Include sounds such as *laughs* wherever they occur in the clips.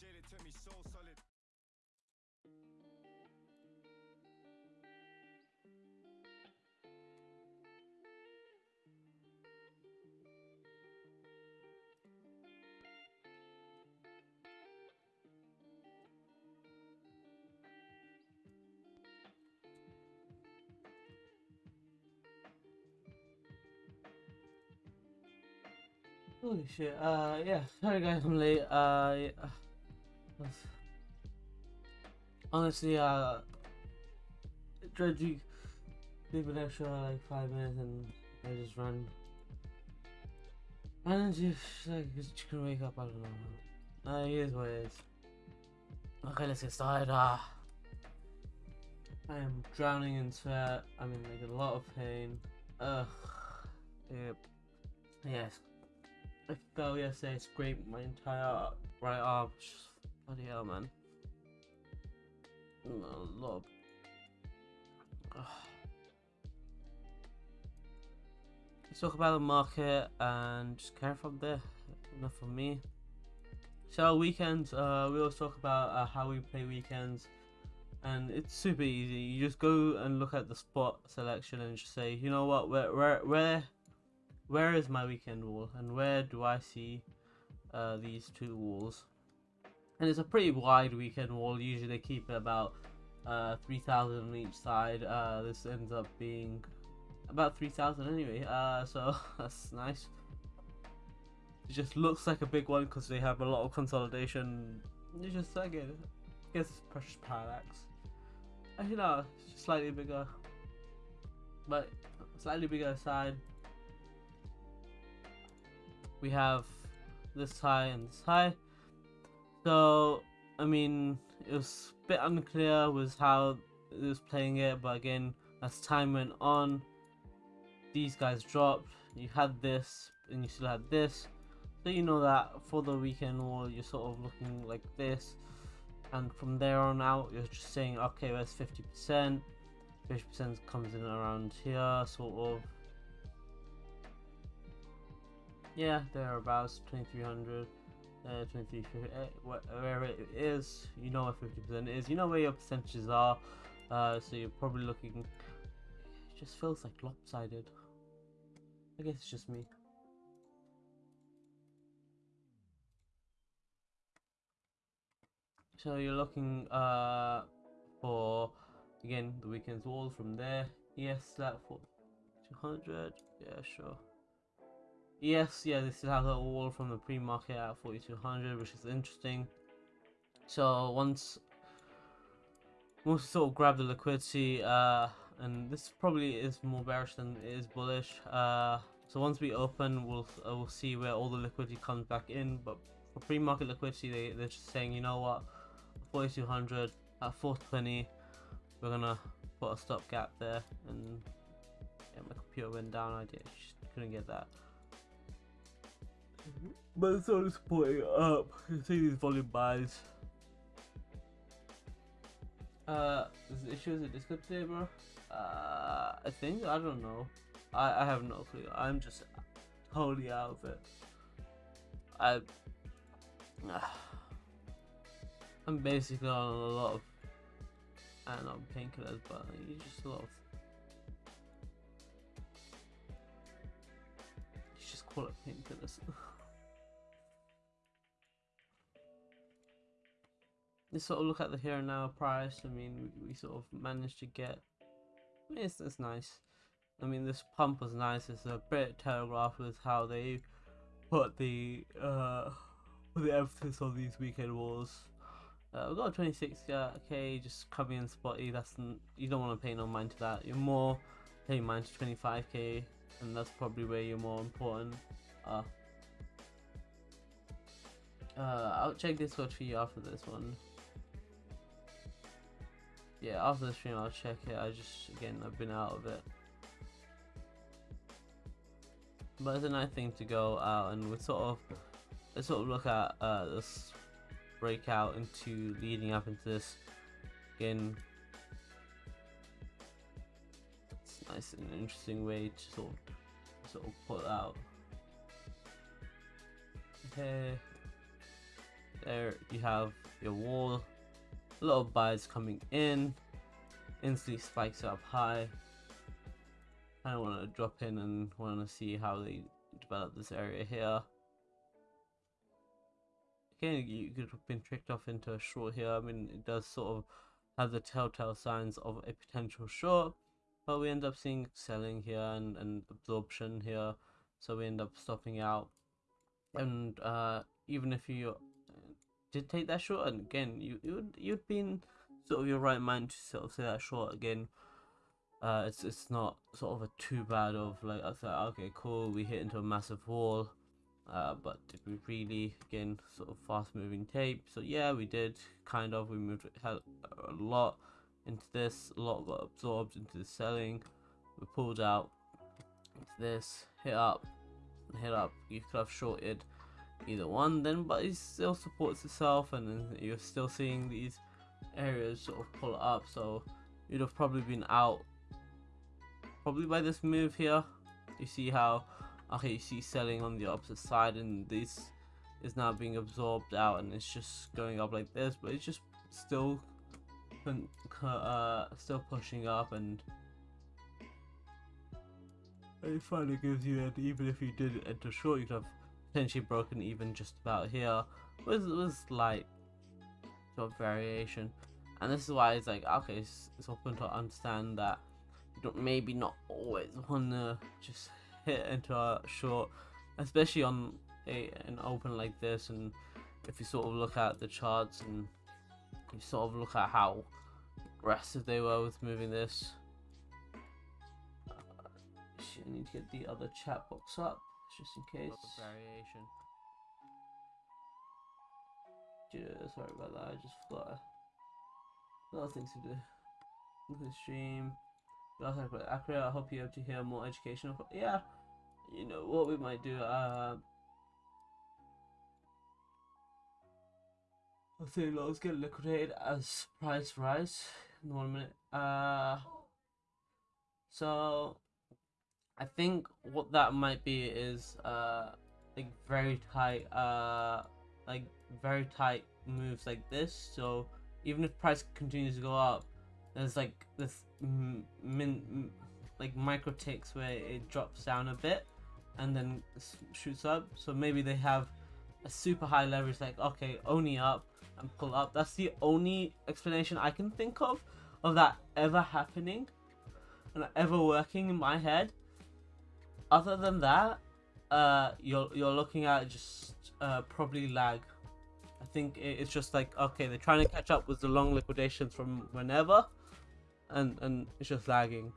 jail, it took me so solid. Holy shit. Uh, yeah. Sorry guys, I'm late. Uh, yeah. Honestly, uh, Dredgy leave an extra like five minutes and I just ran. And just like just couldn't wake up. I don't know. Uh, here's what it is. Okay, let's get started. Uh, I am drowning in sweat. I'm in like a lot of pain. Ugh. Yep. Yes. I fell yesterday, scraped my entire right arm. Just bloody hell, man. Of. Ugh. Let's talk about the market and just carry from there. Enough from me. So weekends, uh, we always talk about uh, how we play weekends, and it's super easy. You just go and look at the spot selection and just say, you know what, where, where, where where is my weekend wall and where do I see uh, these two walls and it's a pretty wide weekend wall. Usually they keep it about uh, 3000 on each side. Uh, this ends up being about 3000 anyway. Uh, so *laughs* that's nice. It just looks like a big one because they have a lot of consolidation. It's just like it. I guess it's precious parallax. Actually no it's just slightly bigger. But slightly bigger side. We have this high and this high. So, I mean, it was a bit unclear with how it was playing it, but again, as time went on, these guys dropped. You had this, and you still had this. So you know that for the weekend wall, you're sort of looking like this. And from there on out, you're just saying, okay, where's 50%? 50% comes in around here, sort of. Yeah, thereabouts, 2300, uh, 2350, uh, wh- wherever it is, you know what 50% is, you know where your percentages are, uh, so you're probably looking, it just feels like lopsided. I guess it's just me. So you're looking uh, for, again, the weekend's wall from there, yes, that for 200, yeah, sure. Yes, yeah, they still have the wall from the pre-market at 4200, which is interesting. So once once we sort of grab the liquidity, uh, and this probably is more bearish than it is bullish. Uh, so once we open, we'll uh, we'll see where all the liquidity comes back in. But for pre-market liquidity, they they're just saying, you know what, 4200 at 420, we're gonna put a stop gap there, and yeah, my computer went down. I just couldn't get that. But it's only supporting it up. You can see these volume buys. Uh, is the issue is it Discord today, bro? Uh, I think I don't know. I I have no clue. I'm just totally out of it. I. *sighs* I'm basically on a lot of. I don't know painkillers, but it's just a lot of. You just call it painkillers. *laughs* Let's sort of look at the here and now price. I mean, we, we sort of managed to get. I mean, it's, it's nice. I mean, this pump was nice. It's a bit telegraph with how they put the uh the emphasis on these weekend wars. Uh, we've got 26k just coming in spotty. That's you don't want to pay no mind to that. You're more paying mind to 25k, and that's probably where you're more important. Uh, uh, I'll check this Discord for you after this one. Yeah, after the stream I'll check it. I just again I've been out of it. But it's a nice thing to go out and we sort of let's sort of look at uh, this breakout into leading up into this again. It's nice and interesting way to sort of sort of put out. Okay. there you have your wall a lot of buys coming in instantly spikes up high. I don't want to drop in and want to see how they develop this area here. Again you could have been tricked off into a short here. I mean it does sort of have the telltale signs of a potential short but we end up seeing selling here and, and absorption here. So we end up stopping out. And uh, even if you did take that short and again you you'd you'd been sort of your right mind to sort of say that short again. Uh it's it's not sort of a too bad of like I said okay cool we hit into a massive wall. Uh but did we really again sort of fast moving tape? So yeah we did kind of we moved a lot into this a lot got absorbed into the selling. We pulled out into this hit up hit up you could have shorted either one then but it still supports itself and then you're still seeing these areas sort of pull up so you'd have probably been out probably by this move here. You see how okay you see selling on the opposite side and this is now being absorbed out and it's just going up like this but it's just still uh, still pushing up and it finally gives you that even if you did enter short you could have potentially broken even just about here with with slight sort of variation. And this is why it's like okay it's, it's open to understand that you don't maybe not always want to just hit into a short especially on a an open like this. And if you sort of look at the charts and you sort of look at how aggressive they were with moving this. Uh, I need to get the other chat box up just in case. variation. Yeah, sorry about that. I just forgot. A lot of things to do. Look at stream. Last time I accurate. I hope you're able to hear more educational. Yeah, you know what we might do. Uh, I'll say logs get liquidated as price rise in one minute. Uh, so I think what that might be is uh like very tight uh like very tight moves like this. So even if price continues to go up, there's like this min like micro ticks where it drops down a bit and then shoots up. So maybe they have a super high leverage like okay only up and pull up. That's the only explanation I can think of of that ever happening and ever working in my head other than that, uh, you're you're looking at just uh, probably lag. I think it's just like okay, they're trying to catch up with the long liquidations from whenever, and and it's just lagging,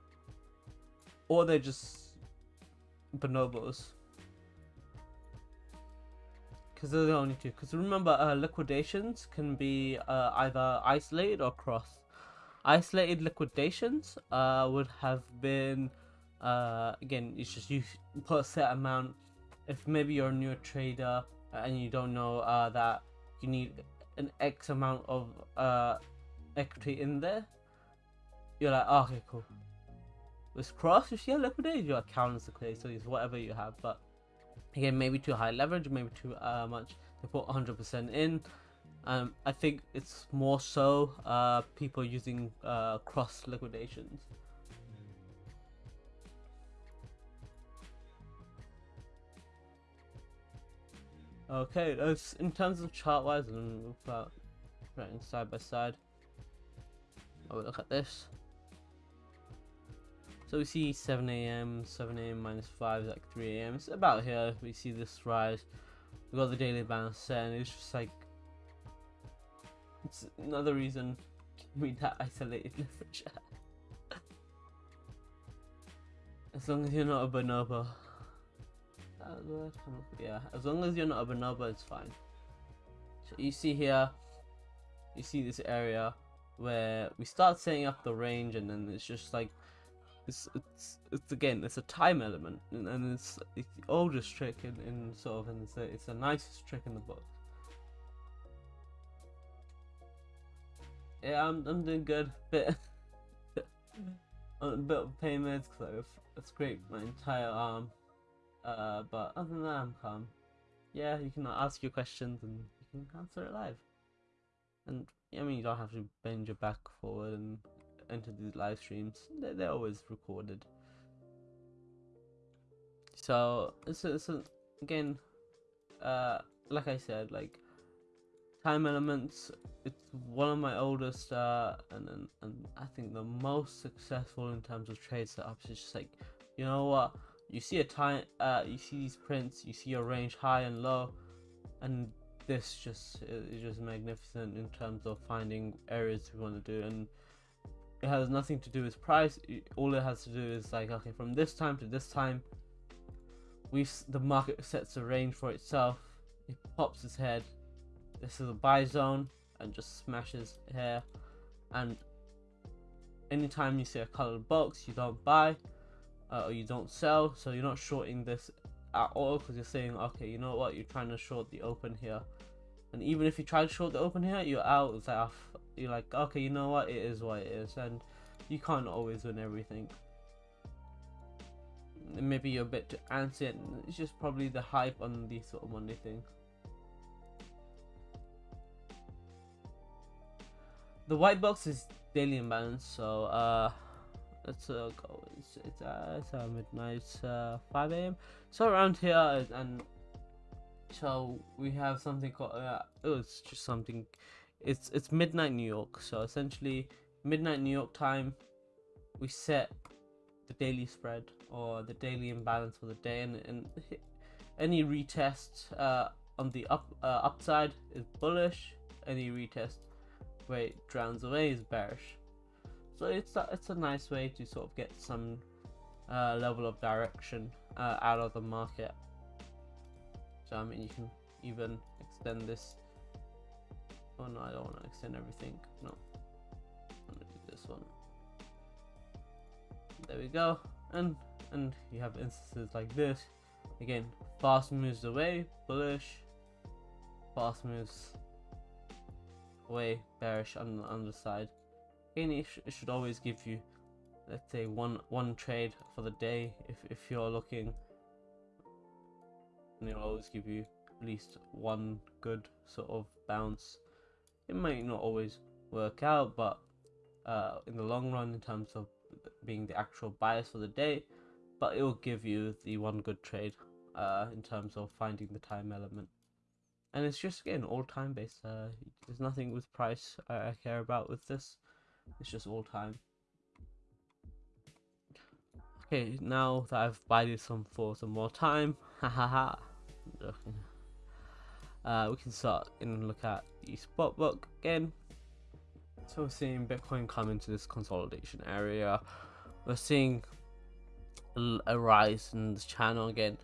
or they're just bonobos. Because they're the only two. Because remember, uh, liquidations can be uh, either isolated or cross. Isolated liquidations uh, would have been uh, again it's just you put a set amount. If maybe you're a new trader and you don't know uh, that you need an x amount of uh, equity in there you're like oh, okay cool. With cross you liquidate your account is liquidated so it's whatever you have but again maybe too high leverage maybe too uh, much to put 100% in. Um, I think it's more so uh, people using uh, cross liquidations Okay, in terms of chart wise, and we'll put right side by side. I will look at this. So we see 7 a.m., 7 a.m. minus 5 is like 3 a.m. It's about here. We see this rise. We got the daily balance set, and it's just like it's another reason we *laughs* that isolated leverage. *laughs* as long as you're not a bonobo yeah as long as you're not a bonobo it's fine. So you see here you see this area where we start setting up the range and then it's just like it's it's, it's again it's a time element and, and it's it's the oldest trick in, in sort of and it's a, it's the nicest trick in the book. Yeah I'm, I'm doing good. *laughs* Bit mm-hmm. *laughs* a bit of pain meds because I've scraped my entire arm uh, but other than that, I'm calm. Yeah, you can ask your questions and you can answer it live. And I mean, you don't have to bend your back forward and enter these live streams. They're, they're always recorded. So it's it's again, uh, like I said, like time elements. It's one of my oldest, uh, and, and and I think the most successful in terms of trade setups. It's just like, you know what, you see a time, uh, you see these prints, you see a range high and low, and this just is just magnificent in terms of finding areas we want to do and it has nothing to do with price all it has to do is like okay from this time to this time we the market sets a range for itself it pops its head this is a buy zone and just smashes here and anytime you see a colored box you don't buy uh, or you don't sell so you're not shorting this at all because you're saying okay you know what? You're trying to short the open here. And even if you try to short the open here you're out. It's like you're like okay you know what? It is what it is. And you can't always win everything. Maybe you're a bit too antsy and it's just probably the hype on these sort of monday thing the white box is daily imbalance so uh let's uh, go it's it's, uh, it's uh, midnight uh, 5 a.m so around here and so we have something called uh, oh it's just something it's it's midnight new york. So essentially midnight new york time we set the daily spread or the daily imbalance for the day. And, and any retest uh, on the up uh, upside is bullish. Any retest where it drowns away is bearish so it's a, it's a nice way to sort of get some uh, level of direction uh, out of the market. So I mean you can even extend this. Oh no I don't want to extend everything. No. I'm gonna do this one. There we go. And and you have instances like this. Again fast moves away bullish. Fast moves away bearish on the underside it, sh should always give you let's say one one trade for the day if, if you're looking and it'll always give you at least one good sort of bounce. It might not always work out, but uh, in the long run, in terms of being the actual bias for the day, but it will give you the one good trade uh, in terms of finding the time element. And it's just again all time based. Uh, there's nothing with price I, I care about with this. It's just all time. Okay, now that I've bided some for some more time, *laughs* hahaha. Uh, we can start and look at the spot book again. So we're seeing Bitcoin come into this consolidation area. We're seeing a rise in this channel again.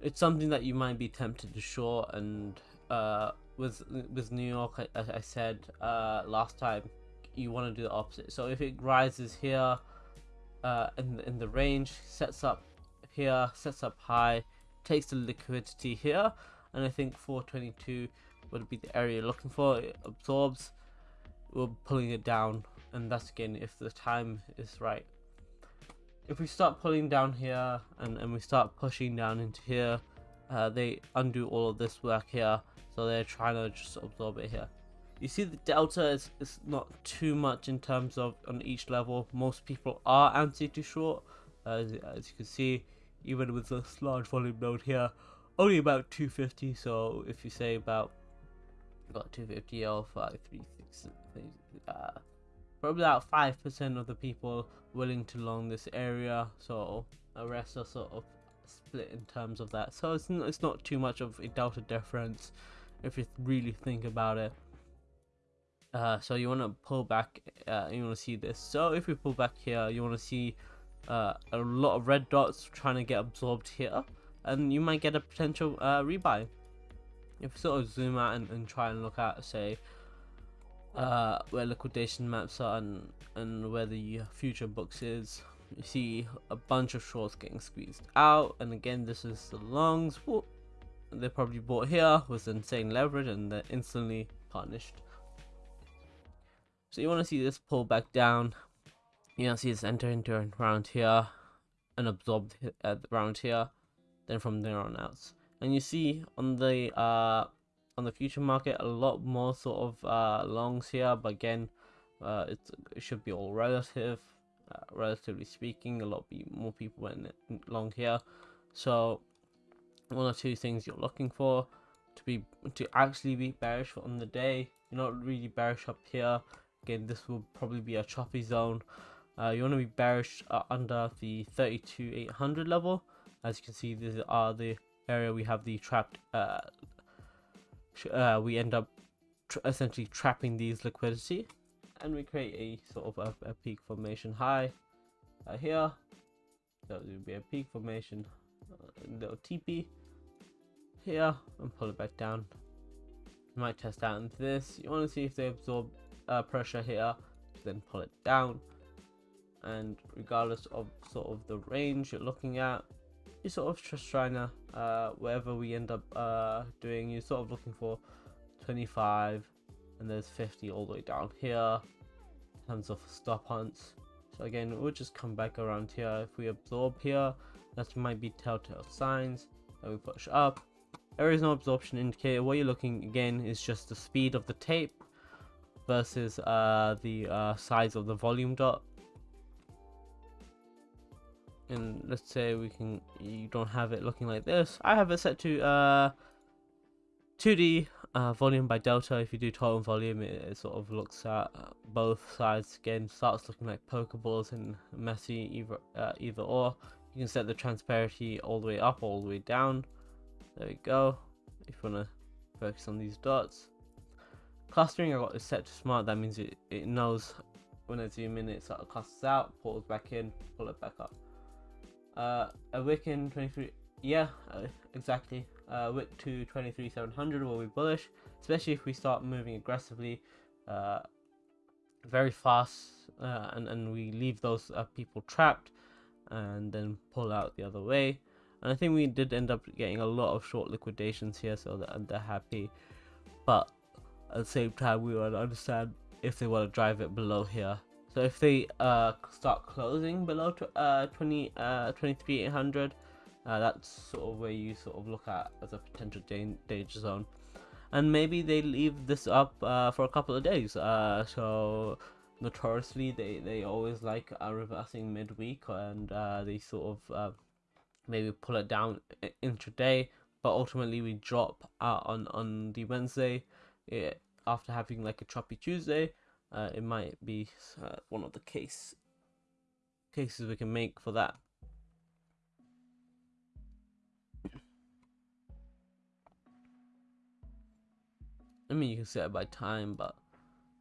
It's something that you might be tempted to short, and uh, with with New York, as I said uh, last time, you want to do the opposite. So if it rises here uh, in in the range, sets up here, sets up high, takes the liquidity here and I think 422 would be the area you're looking for. It absorbs we're pulling it down and that's again if the time is right. If we start pulling down here and, and we start pushing down into here uh, they undo all of this work here so they're trying to just absorb it here you see the delta is, is not too much in terms of on each level. Most people are anti to short. Uh, as, as you can see even with this large volume node here only about 250 so if you say about about 250 or 536, uh, probably about 5% of the people willing to long this area. So the rest are sort of split in terms of that. So it's, it's not too much of a delta difference if you really think about it uh, so you want to pull back uh, you want to see this. So if we pull back here you want to see uh, a lot of red dots trying to get absorbed here. And you might get a potential uh, rebuy. If you sort of zoom out and, and try and look at say uh, where liquidation maps are and, and where the future books is you see a bunch of shorts getting squeezed out. And again this is the longs. Whoop. they probably bought here with insane leverage and they're instantly punished so you want to see this pull back down. You know see this enter into around here and absorb around here then from there on out. And you see on the uh on the future market a lot more sort of uh, longs here but again uh, it should be all relative uh, relatively speaking a lot be more people went long here. So one or two things you're looking for to be to actually be bearish on the day. You're not really bearish up here again this will probably be a choppy zone. Uh, you want to be bearish uh, under the 32 800 level. As you can see these are the area we have the trapped uh, uh, we end up essentially trapping these liquidity. And we create a sort of a, a peak formation high uh, here. That would be a peak formation uh, little TP here and pull it back down. You might test out into this. You want to see if they absorb uh, pressure here then pull it down. And regardless of sort of the range you're looking at you're sort of just trying to uh, wherever we end up uh, doing you're sort of looking for 25 and there's 50 all the way down here in terms of stop hunts. So again we'll just come back around here. If we absorb here that might be telltale signs that we push up. There is no absorption indicator. What you're looking again is just the speed of the tape versus uh, the uh, size of the volume dot. And let's say we can you don't have it looking like this. I have it set to uh 2d uh, volume by delta. If you do total volume it, it sort of looks at both sides again. Starts looking like pokeballs and messy either uh, either or. You can set the transparency all the way up all the way down. There we go. If you want to focus on these dots clustering i got is set to smart that means it, it knows when i zoom in it sort of clusters out pulls back in pull it back up uh, a wick in 23, yeah, uh, exactly. Uh, wick to 23,700 will be bullish, especially if we start moving aggressively, uh, very fast, uh, and, and we leave those uh, people trapped and then pull out the other way. And I think we did end up getting a lot of short liquidations here, so that they're happy. But at the same time, we want to understand if they want to drive it below here so if they uh, start closing below uh, 20, uh, 23,800, uh, that's sort of where you sort of look at as a potential danger zone. And maybe they leave this up uh, for a couple of days. Uh, so notoriously, they, they always like reversing midweek and uh, they sort of maybe pull it down intraday. But ultimately, we drop on, on the Wednesday after having like a choppy Tuesday uh, it might be uh, one of the case cases we can make for that. I mean, you can set it by time, but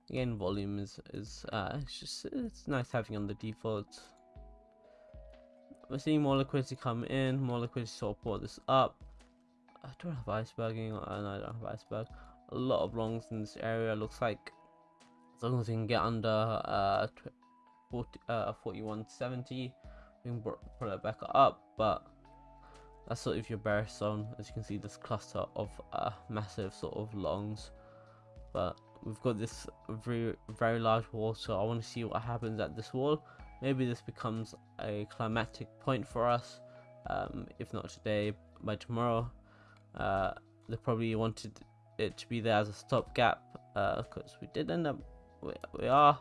again, volume is is uh, it's just it's nice having on the default. We're seeing more liquidity come in, more liquidity support this up. I don't have iceberging, and uh, I don't have iceberg. A lot of longs in this area. Looks like as long as we can get under uh, 40, uh 4170 we can pull it back up but that's sort of your bearish zone as you can see this cluster of uh, massive sort of longs but we've got this very very large wall so I want to see what happens at this wall. Maybe this becomes a climatic point for us um, if not today by tomorrow. Uh, they probably wanted it to be there as a stopgap because uh, we did end up we, we are.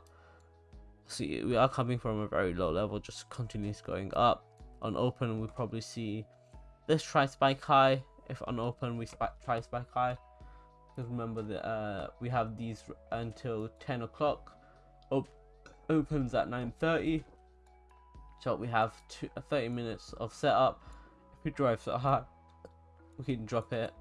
See we are coming from a very low level just continues going up. On open we probably see this try spike high. If on open we spike, try spike high. Because remember that uh, we have these until 10 o'clock. Op opens at 9:30 so we have two, uh, 30 minutes of setup. If we drive so high we can drop it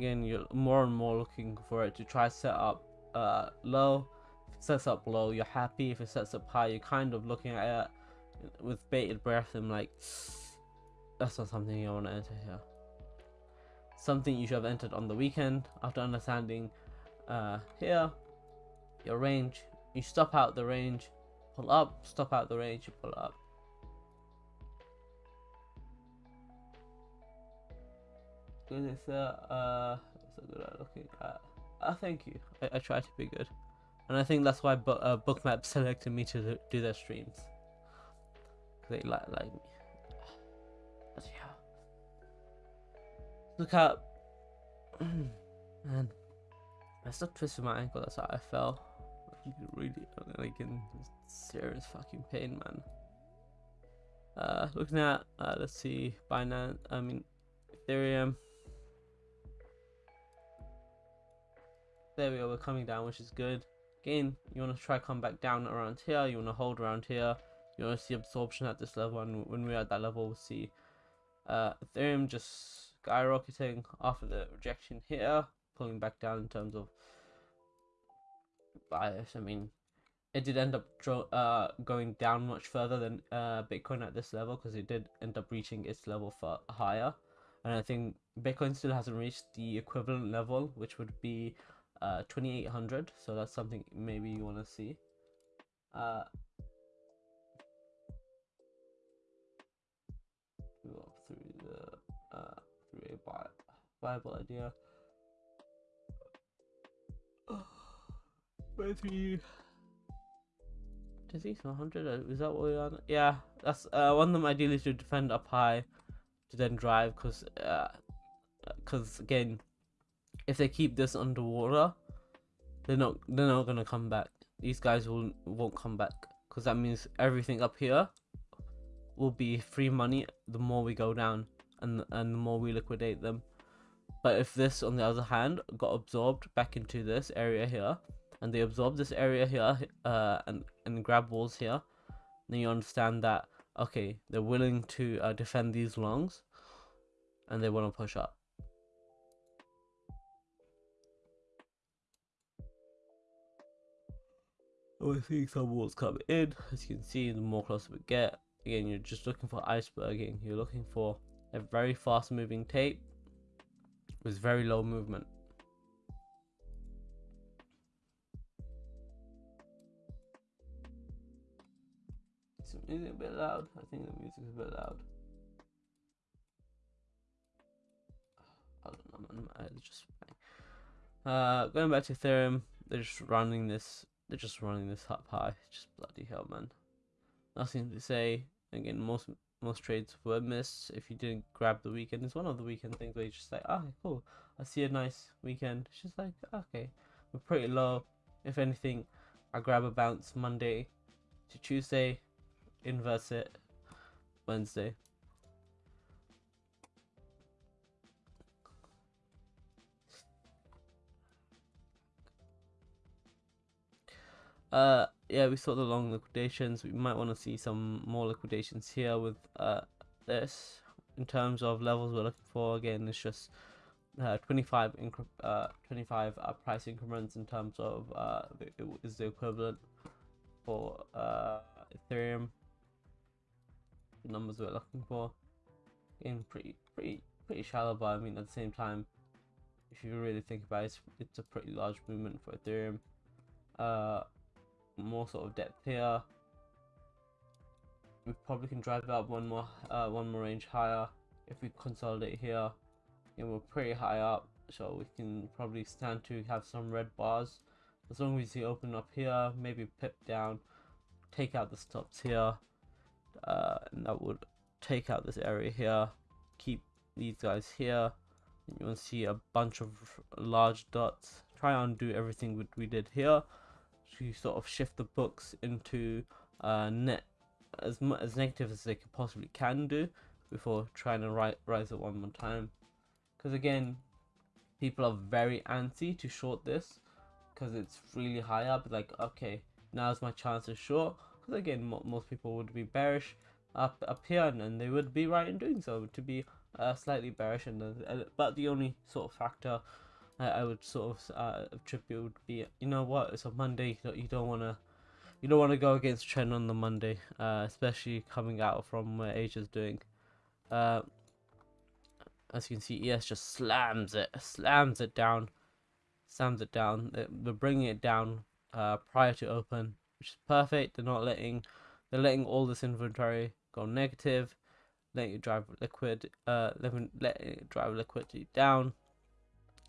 again you're more and more looking for it to try set up uh, low. If it sets up low you're happy. If it sets up high you're kind of looking at it with bated breath and like *sniffs* that's not something you want to enter here. Something you should have entered on the weekend after understanding uh, here your range. You stop out the range pull up stop out the range you pull up good it's uh, uh it's a good looking at uh, thank you I, I try to be good and I think that's why bu uh, bookmap *laughs* selected me to do their streams they like like me Look out. *clears throat* Man. I still twisted my ankle, that's how I fell. Really, like in serious fucking pain, man. Uh, looking at, uh, let's see, Binance, I mean, Ethereum. There we go, we're coming down, which is good. Again, you want to try come back down around here, you want to hold around here. You want to see absorption at this level, and when we're at that level, we'll see uh, Ethereum just skyrocketing after the rejection here, pulling back down in terms of bias. I mean, it did end up uh, going down much further than uh, Bitcoin at this level because it did end up reaching its level for higher. And I think Bitcoin still hasn't reached the equivalent level, which would be uh, 2800. So that's something maybe you want to see. Uh, up through the uh, through a Bible idea. *sighs* You. Does he 100? Is that what we're on? Yeah, that's uh, one of them ideally to defend up high to then drive because uh because again if they keep this underwater they're not they're not gonna come back these guys will won't come back because that means everything up here will be free money the more we go down and and the more we liquidate them but if this on the other hand got absorbed back into this area here and they absorb this area here uh, and, and grab walls here, then you understand that, okay, they're willing to uh, defend these longs and they want to push up. We're seeing some walls come in. As you can see, the more closer we get, again, you're just looking for iceberging. You're looking for a very fast moving tape with very low movement. Is it a bit loud? I think the music is a bit loud. *sighs* I don't know. My just uh, going back to Ethereum, they're just running this. They're just running this up high. *laughs* Just bloody hell, man. Nothing to say. Again, most most trades were missed. If you didn't grab the weekend, it's one of the weekend things where you just like, oh, cool. I see a nice weekend. It's just like, okay, we're pretty low. If anything, I grab a bounce Monday to Tuesday inverse it Wednesday. Uh, yeah, we saw the long liquidations. We might want to see some more liquidations here with uh this. In terms of levels we're looking for, again, it's just uh, 25 uh 25 uh, price increments in terms of uh is the equivalent for uh Ethereum the numbers we're looking for. In pretty, pretty, pretty shallow, but I mean at the same time, if you really think about it, it's, it's a pretty large movement for Ethereum. Uh, more sort of depth here. We probably can drive it up one more, uh, one more range higher if we consolidate here. And we're pretty high up, so we can probably stand to have some red bars. As long as you open up here, maybe pip down, take out the stops here, uh, and that would take out this area here keep these guys here and you will see a bunch of large dots try and do everything we, we did here to sort of shift the books into uh, net as much as negative as they could possibly can do before trying to ri rise it one more time because again people are very antsy to short this because it's really high up like okay now's my chance to short because again, mo most people would be bearish up up here, and, and, they would be right in doing so to be uh, slightly bearish. And uh, but the only sort of factor I would sort of uh, attribute would be, you know what, it's a Monday. You don't want to. You don't want to go against trend on the Monday, uh, especially coming out from where Asia's doing. Uh, as you can see, ES just slams it, slams it down, slams it down. They're bringing it down uh, prior to open, which is perfect. They're not letting they're letting all this inventory go negative, letting it drive liquid, uh, letting it drive liquidity down,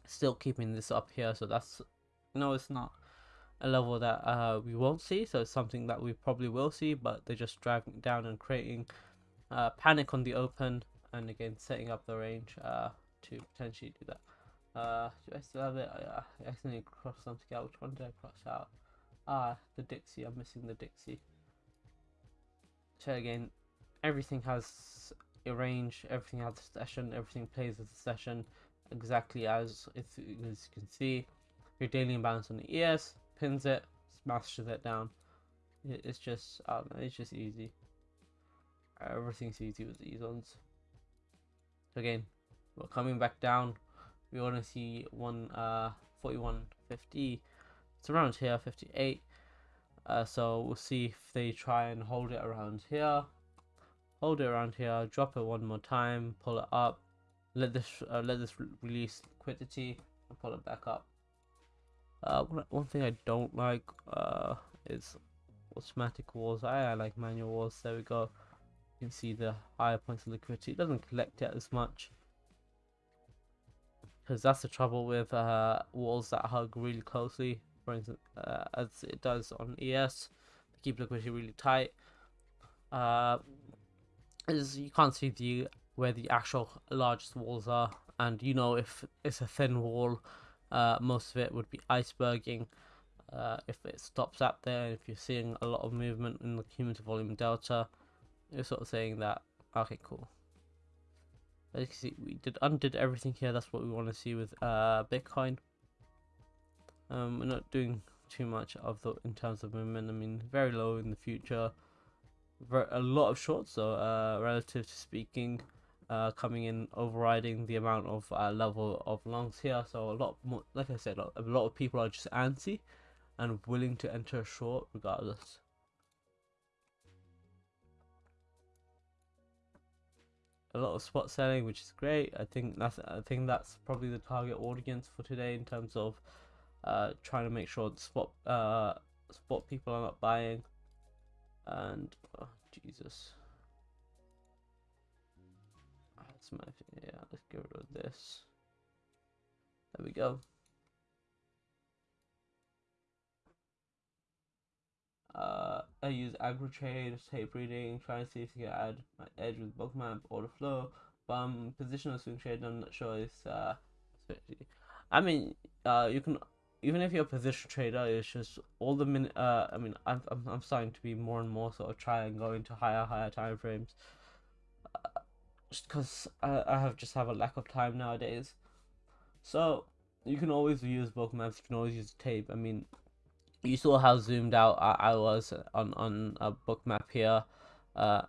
still keeping this up here. So that's no, it's not a level that uh, we won't see. So it's something that we probably will see, but they're just driving down and creating uh, panic on the open, and again setting up the range uh, to potentially do that. Uh, do I still have it? I, uh, I accidentally crossed something out. Which one did I cross out? Ah, the Dixie. I'm missing the Dixie. So again, everything has a range, everything has a session, everything plays as a session exactly as, as you can see. Your daily imbalance on the ES pins it, smashes it down. It's just, it's just easy. Everything's easy with these ones. Again, we're coming back down. We want to see one uh 4150. It's around here, 58. Uh, so we'll see if they try and hold it around here. Hold it around here. Drop it one more time. Pull it up. Let this uh, let this release liquidity and pull it back up. Uh, one one thing I don't like uh is automatic walls. I, I like manual walls. There we go. You can see the higher points of liquidity. It doesn't collect it as much. Because that's the trouble with uh, walls that hug really closely. For instance, uh, as it does on ES. They keep liquidity really tight. Uh, is you can't see the where the actual largest walls are. And you know if it's a thin wall, uh, most of it would be iceberging. Uh, if it stops up there, if you're seeing a lot of movement in the cumulative volume delta, you're sort of saying that, okay, cool. As you can see, we did undid everything here. That's what we want to see with uh, Bitcoin. Um, we're not doing too much of the in terms of movement. I mean, very low in the future. A lot of shorts, so uh, relative to speaking, uh, coming in overriding the amount of uh, level of longs here. So a lot more, like I said, a lot of people are just antsy and willing to enter short regardless. a lot of spot selling, which is great. I think that's I think that's probably the target audience for today in terms of uh, trying to make sure the spot uh, spot people are not buying. And oh, Jesus, that's my yeah. Let's get rid of this. There we go. Uh, I use agro trade, tape reading, trying to see if you can add my edge with bookmap order flow. But I'm positional swing trade, I'm not sure it's uh, I mean, uh, you can even if you're a position trader, it's just all the minute. Uh, I mean, I'm, I'm I'm starting to be more and more sort of try and go into higher higher time frames. Uh, just because I I have just have a lack of time nowadays. So you can always use Bookmaps. You can always use tape. I mean, you saw how zoomed out I, I was on on a Bookmap here. Uh,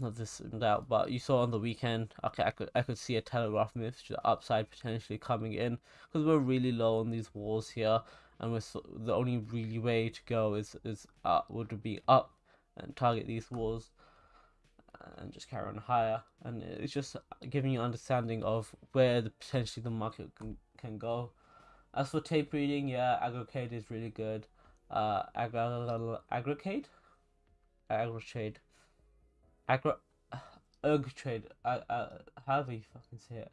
not this zoomed out, but you saw on the weekend. Okay, I could I could see a telegraph move to the upside potentially coming in because we're really low on these walls here, and we're so, the only really way to go is is up would be up and target these walls and just carry on higher and it's just giving you understanding of where the potentially the market can, can go as for tape reading, yeah, Agrocade is really good. Uh, Agro Agrocade, Agrotrade, Agro Ergtrade. Uh, uh, however you fucking say it.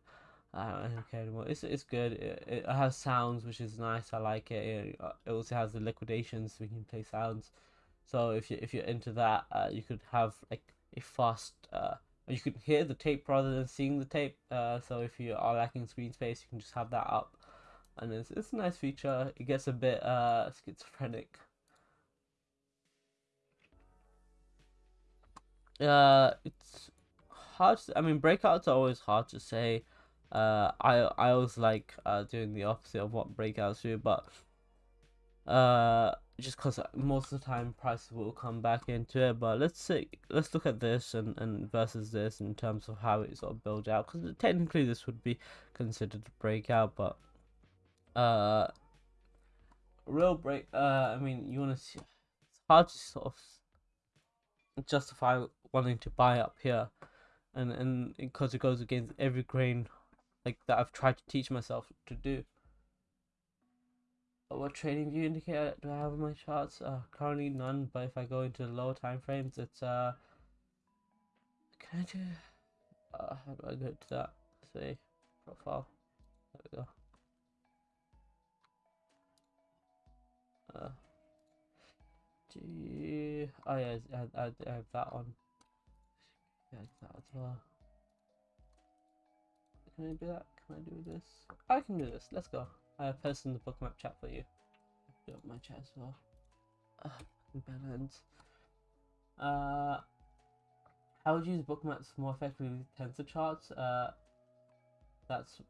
I don't care anymore. It's it's good. It, it has sounds, which is nice. I like it. It, it also has the liquidations, so we can play sounds. So if you if you're into that, uh, you could have like a fast. Uh, you could hear the tape rather than seeing the tape. Uh, so if you are lacking screen space, you can just have that up and it's, it's a nice feature. It gets a bit uh, schizophrenic. Uh, it's hard. To, I mean, breakouts are always hard to say. Uh, I I always like uh, doing the opposite of what breakouts do, but uh, just because most of the time prices will come back into it. But let's see, let's look at this and, and versus this in terms of how it sort of builds out. Because technically this would be considered a breakout, but uh real break uh i mean you want to see it's hard to sort of justify wanting to buy up here and and because it goes against every grain like that i've tried to teach myself to do what TradingView indicator do i have on my charts uh currently none but if i go into lower time frames it's uh can i do uh how do i go to that say profile there we go Uh, do oh yeah, I, I, I have that on. Yeah, that as well. Can I do that? can I do this? I can do this. Let's go. I have posted the bookmap chat for you. Do up my chat as well. Uh, balance. Uh, how would you use bookmaps more effectively with TensorCharts? Uh, that's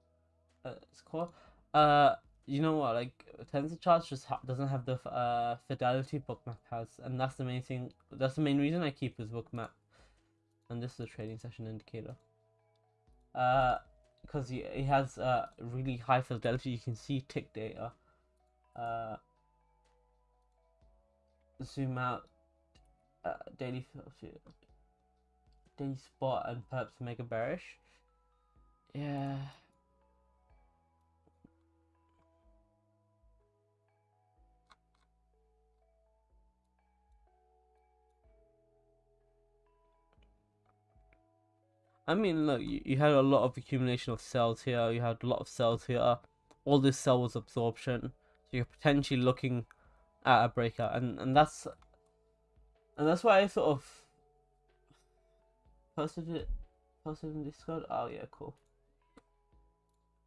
uh, it's cool. Uh, you know what? Like TensorCharts just ha- doesn't have the uh fidelity bookmap has, and that's the main thing. That's the main reason I keep this bookmap. And this is a trading session indicator. Uh, because he, he has uh really high fidelity. You can see tick data. Uh, zoom out. Uh, daily daily spot and perhaps mega bearish. Yeah. I mean, look, you, you had a lot of accumulation of sells here. You had a lot of sells here. All this sell was absorption. So you're potentially looking at a breakout, and and that's and that's why I sort of posted it, posted in Discord. Oh yeah, cool.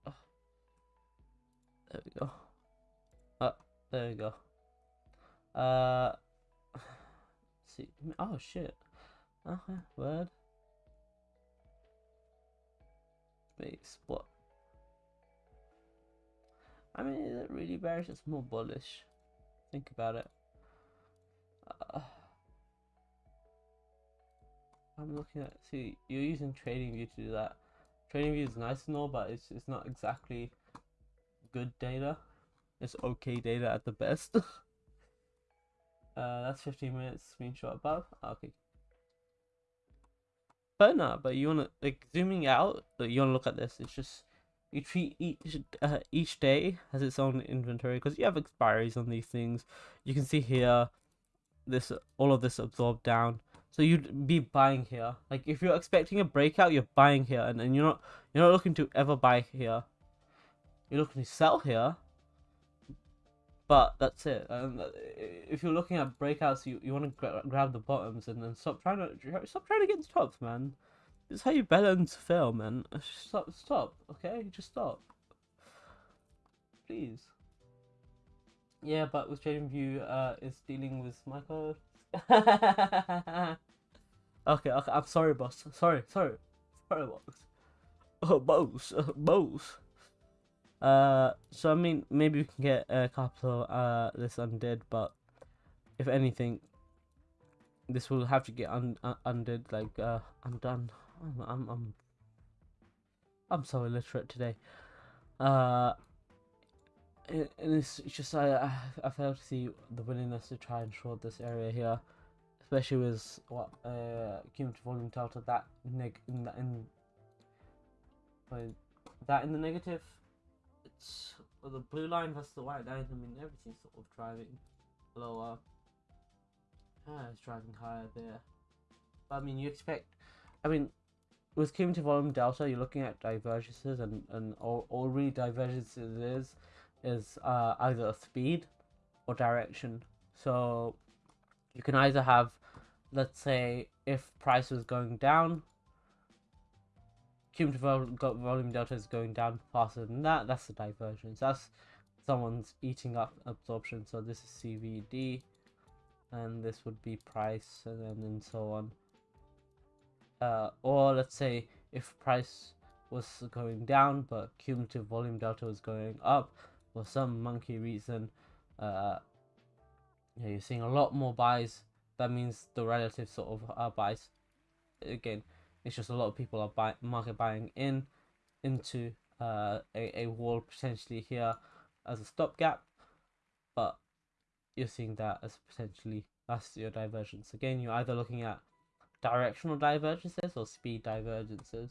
Oh. There we go. Oh, there we go. Uh, see. Oh shit. Okay, word. Wait, what? I mean, is it really bearish? It's more bullish. Think about it. Uh, I'm looking at. See, you're using TradingView to do that. TradingView is nice and all, but it's it's not exactly good data. It's okay data at the best. *laughs* uh, that's 15 minutes screenshot above. Okay. But no, but you wanna like zooming out. Like, you wanna look at this. It's just you treat each uh, each day has its own inventory because you have expiries on these things. You can see here, this all of this absorbed down. So you'd be buying here. Like if you're expecting a breakout, you're buying here, and, and you're not you're not looking to ever buy here. You're looking to sell here. But that's it. And if you're looking at breakouts, you, you want to gra grab the bottoms and then stop trying to stop trying to get the tops, man. It's how you balance fail, man. Stop, stop. Okay, just stop. Please. Yeah, but with TradingView, uh, it's dealing with my code. *laughs* okay, okay. I'm sorry, boss. Sorry, sorry, sorry, boss. Oh, *laughs* boss, uh, boss. Uh, so I mean, maybe we can get a couple uh this undid, but if anything, this will have to get un, un undid. Like uh, I'm done. I'm I'm I'm, I'm so illiterate today. Uh, and it's just I I, fail to see the willingness to try and short this area here, especially with what uh cumulative volume delta that neg in that in. That in the negative well, the blue line versus the white line. I mean, everything's sort of driving lower. Ah, it's driving higher there. But I mean, you expect. I mean, with cumulative volume delta, you're looking at divergences, and and all, all really divergences is is uh, either speed or direction. So you can either have, let's say, if price was going down, cumulative volume delta is going down faster than that, that's the divergence. That's someone's eating up absorption. So this is CVD, and this would be price, and then and so on. Uh, or let's say if price was going down, but cumulative volume delta was going up for some monkey reason. Uh, yeah, you're seeing a lot more buys. That means the relative sort of uh, buys. Again, it's just a lot of people are market buying in into uh, a, a wall potentially here as a stopgap, but you're seeing that as potentially that's your divergence. Again, you're either looking at directional divergences or speed divergences.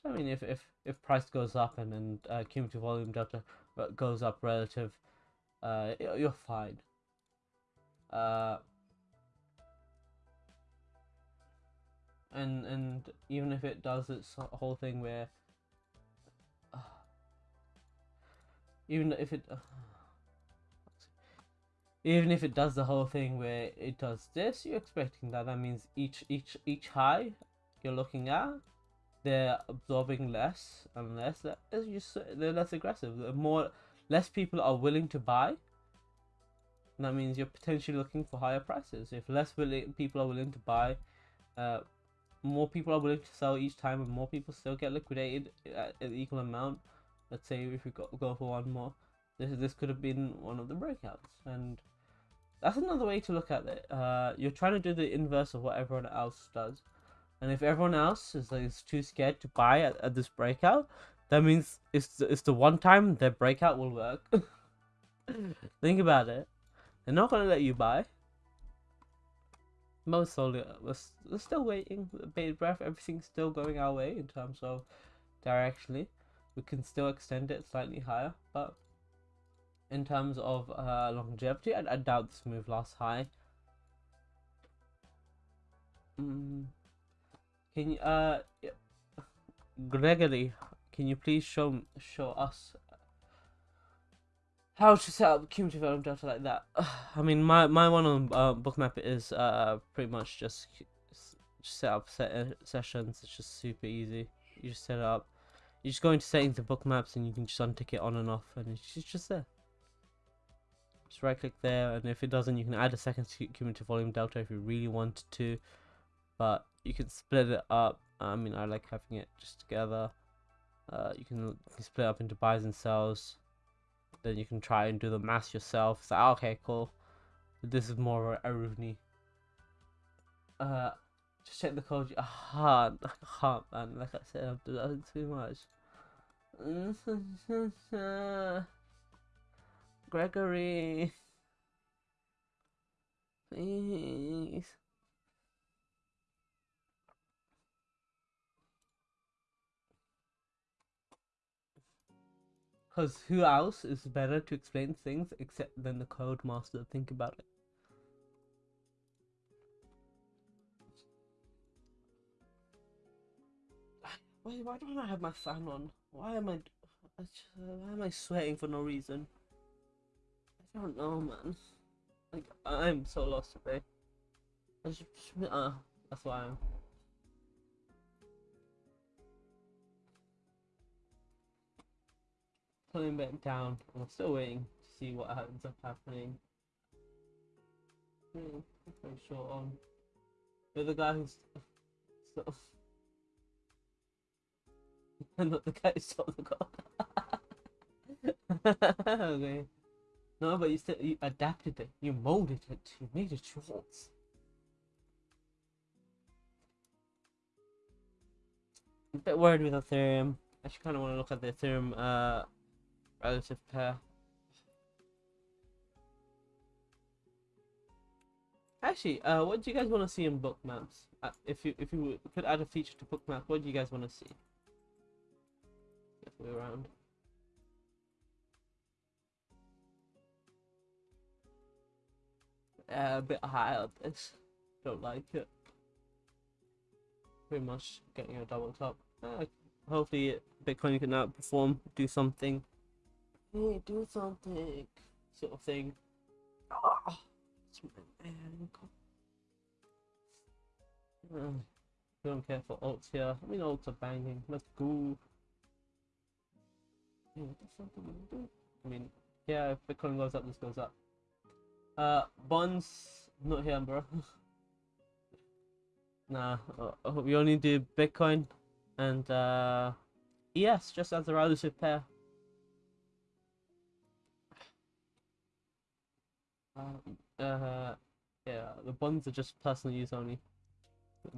So I mean, if if if price goes up and then uh, cumulative volume delta goes up relative, uh, you're fine. Uh, and and even if it does its whole thing where *sighs* even if it *sighs* even if it does the whole thing where it does this you're expecting that that means each each each high you're looking at they're absorbing less and less. They're less aggressive. The more less people are willing to buy. That means you're potentially looking for higher prices. If less willing people are willing to buy, uh, more people are willing to sell each time, and more people still get liquidated at an equal amount. Let's say if we go, go for one more, this this could have been one of the breakouts, and that's another way to look at it. Uh, you're trying to do the inverse of what everyone else does, and if everyone else is like, is too scared to buy at, at this breakout, that means it's the, it's the one time their breakout will work. *laughs* Think about it. They're not gonna let you buy. Most solely, we're, we're still waiting. a Bated breath. Everything's still going our way in terms of directionally. We can still extend it slightly higher, but in terms of uh, longevity, I, I doubt this move lasts high. Mm. Can you, uh, Gregory, can you please show show us how to set up cumulative element data like that. *sighs* I mean, my my one on uh, Bookmap is uh pretty much just, set up set uh, sessions. It's just super easy. You just set it up. You just go into settings of Bookmaps and you can just untick it on and off, and it's just there. Just right click there, and if it doesn't, you can add a second cumulative volume delta if you really wanted to. But you can split it up. I mean, I like having it just together. Uh, you can, you can split up into buys and sells then you can try and do the math yourself. So okay, cool. This is more Aruni. Uh, just check the code. I can't, *laughs* I can't, man. Like I said, I'm doing too much. *laughs* Gregory, please. Because who else is better to explain things except than the code master? Think about it. *sighs* Why, why don't I have my fan on? Why am I, why am I sweating for no reason? I don't know, man. Like I'm so lost today. Just, uh, that's why I'm. Pulling back down. I'm still waiting to see what ends up happening. Hmm, pretty short on. The guy who's *laughs* sort of. *laughs* Not the guy who stole the car. *laughs* okay. No, but you still you adapted it. You molded it. You made it yours. a bit worried with Ethereum. I actually kind of want to look at the Ethereum uh, relative pair. Actually, uh, what do you guys want to see in Bookmaps? Uh, if you if you could add a feature to Bookmap, what do you guys want to see? Get around. Uh, a bit high up this. Don't like it. Pretty much getting a double top. Uh, hopefully Bitcoin can outperform, do something do something, sort of thing. Oh, it's my ankle. Uh, don't care for alts here. I mean, alts are banging. Let's go. I mean, yeah, if Bitcoin goes up, this goes up. Uh, bonds, not here, bro. *laughs* nah, uh, we only do Bitcoin and uh, ES just as a relative pair. Uh, uh, yeah, the bonds are just personal use only.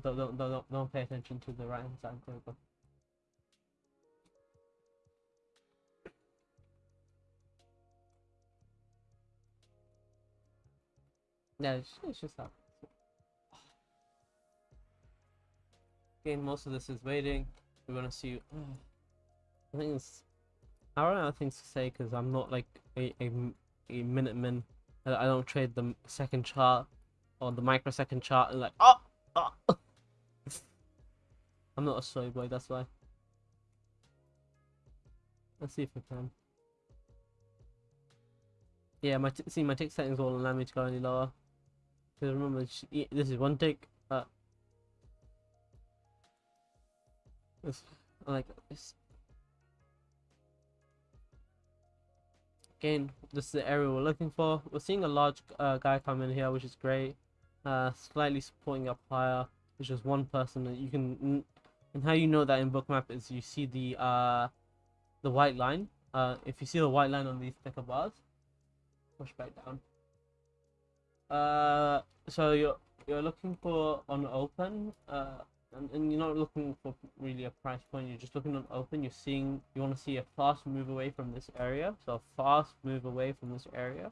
Don't, don't, don't, don't pay attention to the right hand side table. Yeah, it's, it's just that. Again, most of this is waiting. We're gonna see. Uh, I think it's. I don't know things to say because I'm not like a, a, a Minuteman I don't trade the second chart or the microsecond chart and like, oh, oh. *laughs* I'm not a soy boy, that's why. Let's see if we can. Yeah, my see my tick settings won't allow me to go any lower. Because remember, this is one tick. Uh, It's like this. Again, this is the area we're looking for. We're seeing a large uh, guy come in here, which is great. Uh, slightly supporting up higher, which is one person that you can. And how you know that in bookmap is you see the uh, the white line. Uh, if you see the white line on these thicker bars, push back down. Uh, so you're you're looking for on open. Uh, and, and you're not looking for really a price point you're just looking on open you're seeing you want to see a fast move away from this area so a fast move away from this area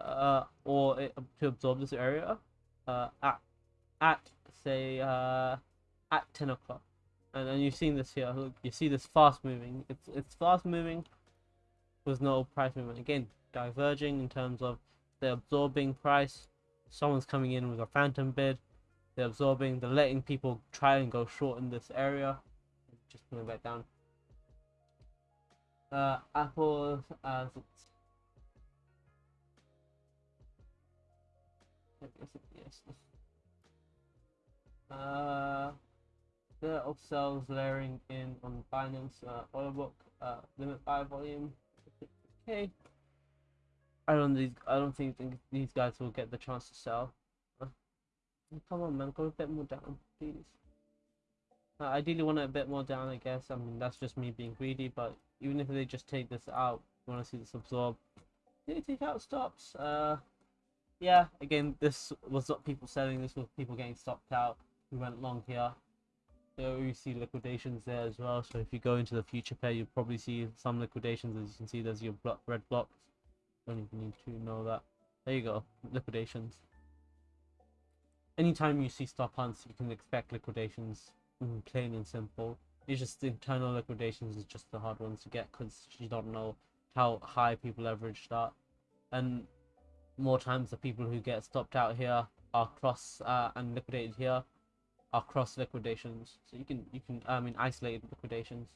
uh, or it, to absorb this area uh, at at say uh, at 10 o'clock. And then you've seen this here look you see this fast moving it's it's fast moving with no price movement. Again diverging in terms of the absorbing price someone's coming in with a phantom bid they're absorbing, they're letting people try and go short in this area. Just pulling back down. Uh, Apple as it's yes. Uh, the sells layering in on Binance uh, order book uh, limit buy volume. Okay. I don't these I don't think these guys will get the chance to sell. Come on, man, go a bit more down, please. Ideally want it a bit more down, I guess. I mean, that's just me being greedy, but even if they just take this out, you want to see this absorb. Did they take out stops? Uh, yeah, again, this was people selling, this was people getting stopped out. We went long here. So you see liquidations there as well. So if you go into the future pair, you'll probably see some liquidations. As you can see, there's your block, red blocks. Don't even need to know that. There you go, liquidations anytime you see stop hunts, you can expect liquidations, plain and simple. It's just internal liquidations is just the hard ones to get because you don't know how high people leverage start. And more times the people who get stopped out here are cross uh, and liquidated here are cross liquidations. So you can you can I mean isolated liquidations.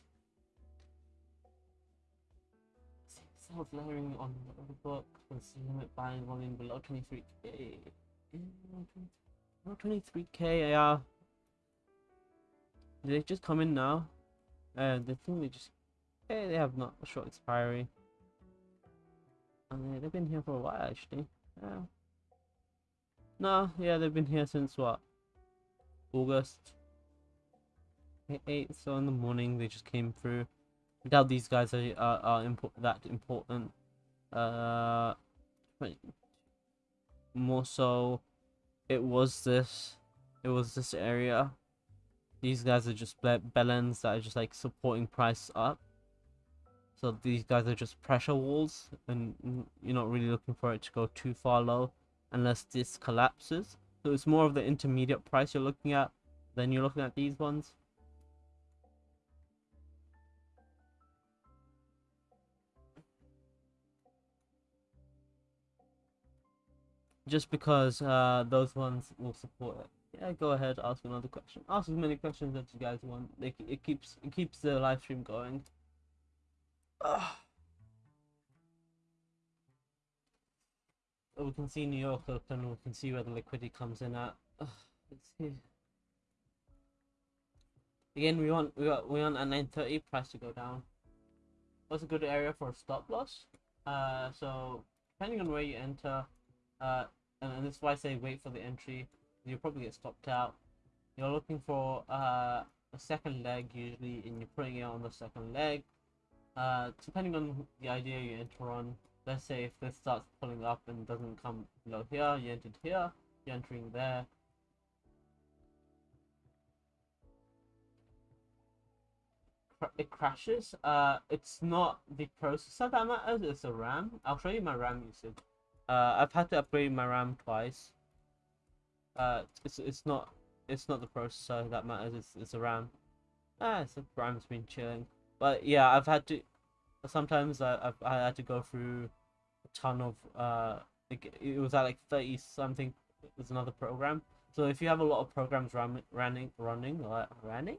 Sales layering on the book was limit buying volume below 23k. 23k AR. Did they just come in now? Uh, they think they just. Hey, they have not a short expiry. And they've been here for a while actually. Yeah. No, yeah, they've been here since what? August. 8, so in the morning they just came through. I doubt these guys are, are, are import that important. Uh, more so it was this it was this area. These guys are just bellends that are just like supporting price up. So these guys are just pressure walls and you're not really looking for it to go too far low unless this collapses. So it's more of the intermediate price you're looking at than you're looking at these ones just because uh, those ones will support it. Yeah, go ahead, ask another question. Ask as many questions as you guys want. It, it keeps it keeps the live stream going. *sighs* Ugh. We can see New York open. We can see where the liquidity comes in at. Ugh, *sighs* let's see. Again, we want we got we want a 930 price to go down. What's a good area for a stop loss? Uh, so depending on where you enter, uh, and, and that's why I say wait for the entry. You'll probably get stopped out. You're looking for uh, a second leg usually, and you're putting it on the second leg. Uh, depending on the idea you enter on. Let's say if this starts pulling up and doesn't come below here, you entered here, you're entering there. it crashes. Uh, it's not the processor that matters, it's the RAM. I'll show you my RAM usage. Uh, I've had to upgrade my RAM twice. Uh, it's it's not it's not the processor that matters. It's it's the RAM. Ah, it's the RAM's been chilling. But yeah, I've had to. Sometimes I I've I had to go through a ton of uh. It, it was at like thirty something. There's another program. So if you have a lot of programs run, running running like running,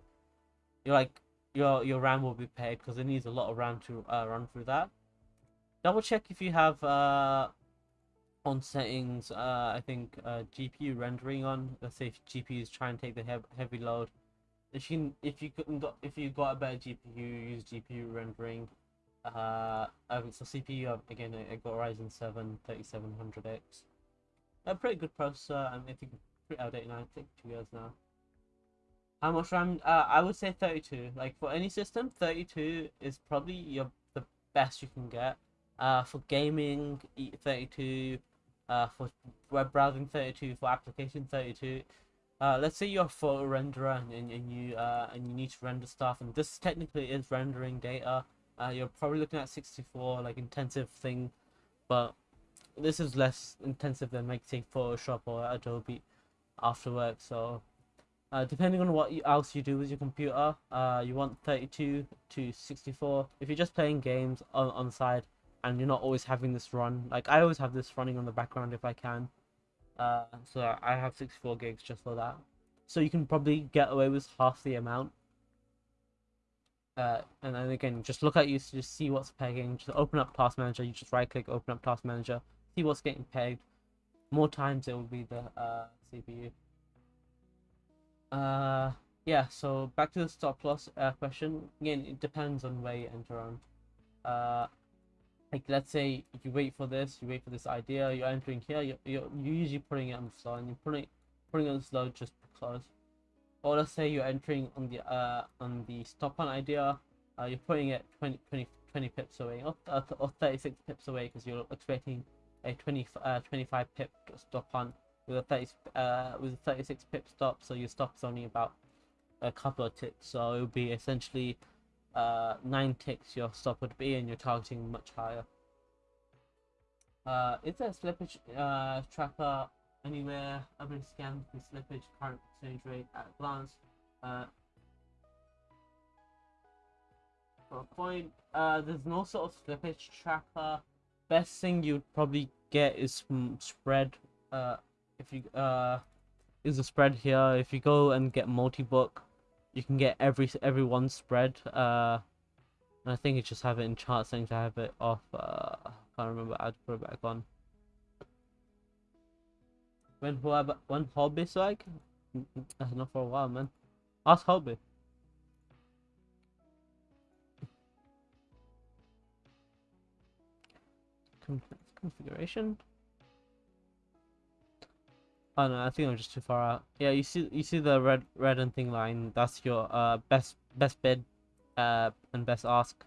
you're like your your RAM will be paid because it needs a lot of RAM to uh, run through that. Double check if you have uh on settings, uh, I think uh, GPU rendering on. Let's say if GPU is trying to take the heavy load, if you if you couldn't got if you got a better GPU, use GPU rendering. Uh, um, so CPU again, I got Ryzen 7 3700X. A pretty good processor, and I think pretty outdated now. I think two years now. How much RAM? Uh, I would say 32. Like for any system, 32 is probably your the best you can get. Uh, for gaming, 32. Uh, for web browsing, 32. For application, 32. Uh, let's say you're a photo renderer and, and, and you uh, and you need to render stuff, and this technically is rendering data. Uh, you're probably looking at 64, like intensive thing, but this is less intensive than like say Photoshop or Adobe after work. So uh, depending on what else you do with your computer, uh, you want 32 to 64. If you're just playing games on, on the side and you're not always having this run, like I always have this running on the background if I can. Uh, so I have 64 gigs just for that. So you can probably get away with half the amount. Uh, and then again, just look at you to just see what's pegging. Just open up Task Manager. You just right click, open up Task Manager, see what's getting pegged. More times it will be the uh, CPU. Uh, yeah. So back to the stop loss uh, question. Again, it depends on where you enter on. Like let's say you wait for this, you wait for this idea, you're entering here, you're, you're, you're usually putting it on slow, and you're putting putting it on slow just because. Or let's say you're entering on the uh on the stop on idea, uh, you're putting it 20, 20, 20 pips away, or, or 36 pips away because you're expecting a 20 uh 25 pip stop on with a 30 uh with a 36 pip stop, so your stop is only about a couple of ticks, so it would be essentially uh, 9 ticks your stop would be and you're targeting much higher. Uh, is there a slippage uh, tracker anywhere? I've been scanned the slippage current exchange rate at a glance. Uh, for a point, uh, there's no sort of slippage tracker. Best thing you'd probably get is spread. Uh, if you uh, is a spread here. If you go and get multi-book, you can get every every one spread. Uh, and I think you just have it in chart settings to have it off. Uh, I can't remember how to put it back on. When when hobby's like, that's not for a while, man. Ask hobby. Configuration. Oh no, I think I'm just too far out. Yeah, you see, you see the red, red and thing line. That's your uh best, best bid, uh, and best ask.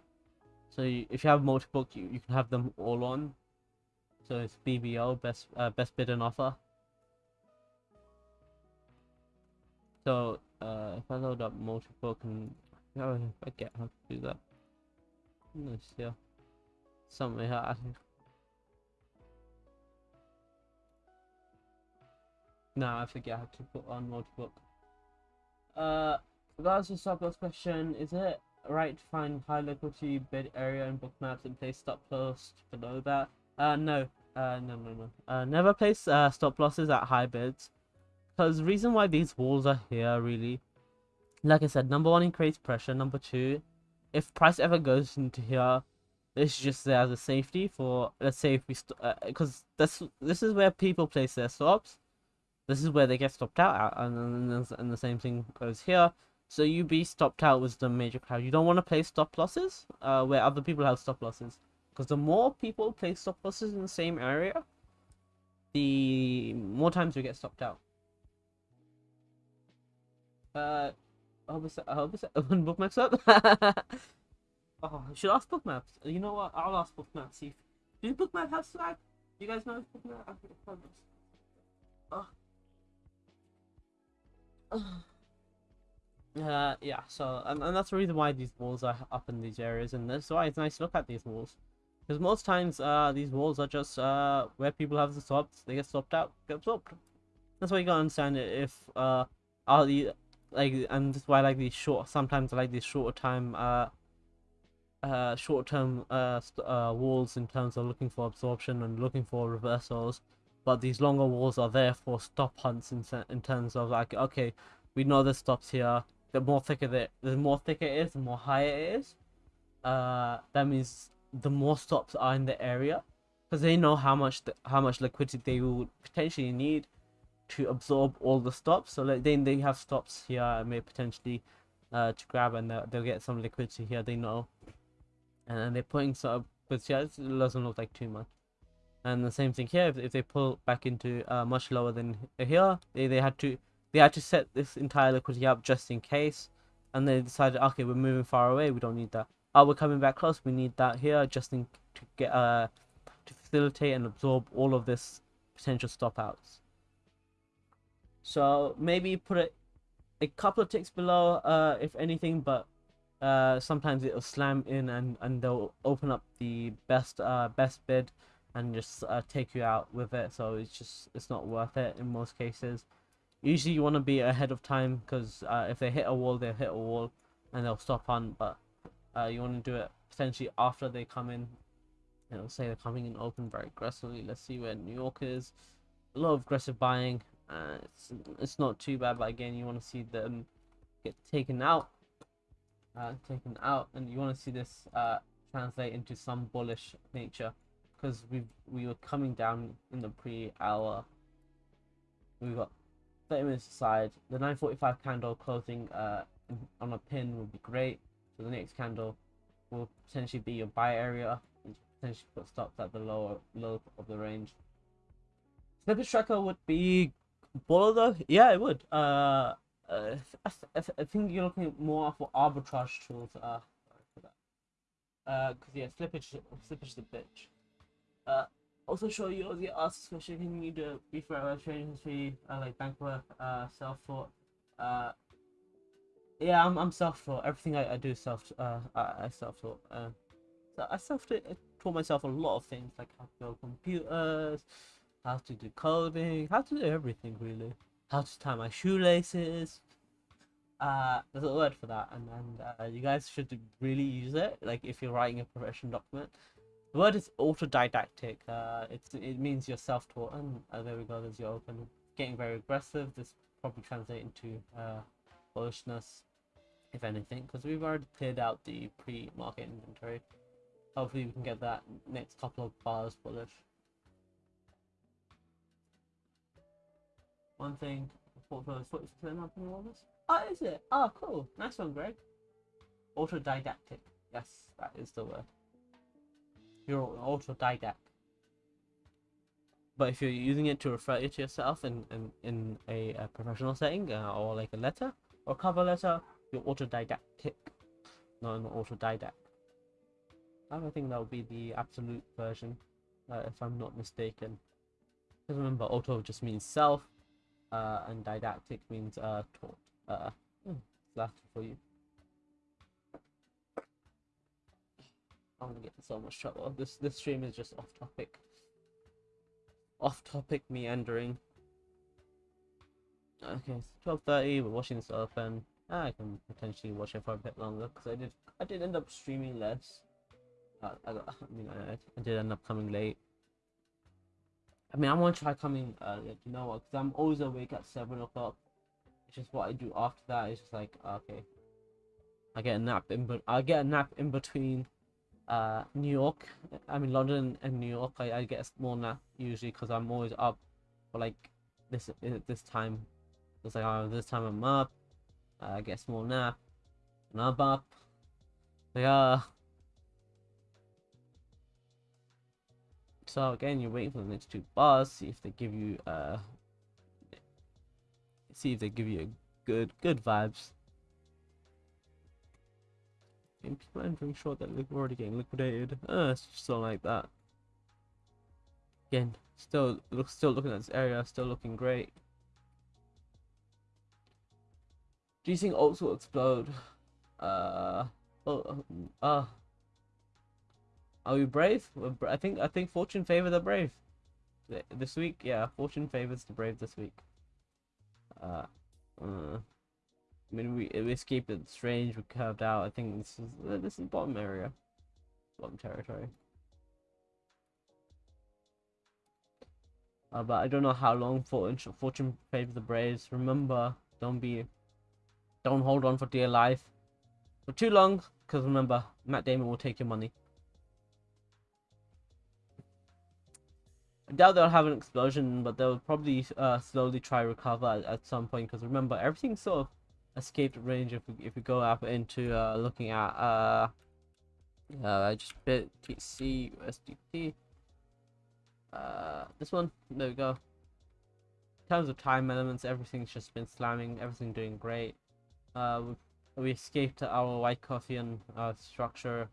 So you, if you have multiple, you you can have them all on. So it's BBO, best, uh, best bid and offer. So uh, if I load up multiple, and oh, I get how to do that. Let's see. Something I No, I forget how to put on multi-book. Uh, regards to stop loss question, is it right to find high liquidity bid area in Bookmaps and place stop loss below that? Uh, no. Uh, no, no, no. Uh, never place uh, stop losses at high bids. Because reason why these walls are here, really, like I said, number one, increase pressure. Number two, if price ever goes into here, it's just there as a safety for, let's say, if we, because uh, this this is where people place their stops this is where they get stopped out at, and, and, and the same thing goes here. So you be stopped out with the major crowd. You don't want to play stop losses uh, where other people have stop losses. Because the more people play stop losses in the same area, the more times you get stopped out. Uh, I hope it's, I hope it's *laughs* bookmaps up. *laughs* oh, I should ask bookmaps. You know what? I'll ask bookmaps. See if do bookmap have swag? You guys know if bookmap? Oh. *sighs* uh, yeah, so, and, and that's the reason why these walls are up in these areas, and that's why it's nice to look at these walls. Because most times, uh, these walls are just, uh, where people have the swaps, they get swapped out, get. That's why you gotta understand it, if, uh, are the, like, and that's why I like these short, sometimes I like these shorter time, uh, uh, short-term uh, uh, walls in terms of looking for absorption and looking for reversals but these longer walls are there for stop hunts in, in terms of like okay we know the stops here the more thicker the, the more thicker it is the more higher it is uh that means the more stops are in the area because they know how much the, how much liquidity they will potentially need to absorb all the stops. So like then they have stops here, may potentially uh, to grab, and they'll, they'll get some liquidity here. They know, and then they're putting of, but yeah, it doesn't look like too much. And the same thing here. If, if they pull back into uh, much lower than here, they, they had to they had to set this entire liquidity up just in case, and they decided, okay, we're moving far away. We don't need that. Oh, we're coming back close. We need that here just in to get uh to facilitate and absorb all of this potential stop outs. So maybe put it a couple of ticks below, uh, if anything, but uh, sometimes it'll slam in and, and they'll open up the best uh, best bid and just uh, take you out with it. So it's just it's not worth it in most cases. Usually you want to be ahead of time because uh, if they hit a wall, they'll hit a wall and they'll stop on. But uh, you want to do it potentially after they come in. You know, say they're coming in open very aggressively. Let's see where New York is. A lot of aggressive buying. Uh, it's it's not too bad, but again, you want to see them get taken out, uh, taken out, and you want to see this uh, translate into some bullish nature, because we we were coming down in the pre-hour. We got 30 minutes aside. The 9:45 candle closing uh on a pin would be great. So the next candle will potentially be your buy area, and potentially put stops at the lower low of the range. Slippage tracker would be Bolo though, yeah, it would. Uh, uh I, th I, think you're looking more for arbitrage tools. Uh, for that. Uh, cause yeah, slippage, slippage is a bitch. Uh, also show you all the ask question. You do brief trading history, uh, like Bankworth, uh, self taught. Uh, yeah, I'm I'm self taught. Everything I, I do self uh I, I self taught. Uh, so I self taught myself a lot of things like how to build computers how to do coding, how to do everything really, how to tie my shoelaces. Uh, there's a word for that, and and uh, you guys should really use it. Like if you're writing a profession document, the word is autodidactic. Uh, it's it means you're self-taught, and uh, there we go. There's your open. Getting very aggressive. This probably translate into uh, bullishness, if anything, because we've already cleared out the pre-market inventory. Hopefully, we can get that next couple of bars bullish. One thing, portfolio is 40% up in all this. Oh, is it? Oh, cool. Nice one, Greg. Autodidactic. Yes, that is the word. You're autodidact. But if you're using it to refer to yourself in, in, in a, a professional setting uh, or like a letter or cover letter, you're autodidactic, not an autodidact. I don't think that would be the absolute version, uh, if I'm not mistaken. Because remember, auto just means self, uh, and didactic means uh, taught. Uh, hmm, Latin for you. I'm gonna get in so much trouble. This this stream is just off topic. Off topic meandering. Okay, twelve thirty. We're watching this open. I can potentially watch it for a bit longer because I did I did end up streaming less. Uh, I, got, *laughs* I mean I, I did end up coming late. I mean, I want to try coming earlier. You know what? Because I'm always awake at seven o'clock. It's just what I do after that. It's just like okay, I get a nap in, but I get a nap in between uh New York. I mean London and New York. I, I get a small nap usually because I'm always up for like this this time. It's like oh this time I'm up. Uh, I get a small nap, and I'm up. Yeah. So again, you're waiting for the next two bars, see if they give you uh see if they give you good good vibes. And people are entering short that we're already getting liquidated. Uh it's just not like that. Again, still look still looking at this area, still looking great. Do you think alts will explode? Uh oh uh are we brave? I think I think fortune favor the brave. This week, yeah, fortune favors the brave this week. Uh, uh I mean, we, we escaped the strange, we curved out. I think this is uh, this is bottom area, bottom territory. Uh, but I don't know how long fortune fortune favors the braves. Remember, don't be, don't hold on for dear life for too long, because remember, Matt Damon will take your money. I doubt they'll have an explosion, but they'll probably uh, slowly try recover at, at some point. Because remember, everything's sort of escaped range if we, if we go up into uh, looking at uh, uh just bit TC USDT. Uh, this one, there we go. In terms of time elements, everything's just been slamming. Everything doing great. Uh, we, we escaped our Wyckoffian uh, structure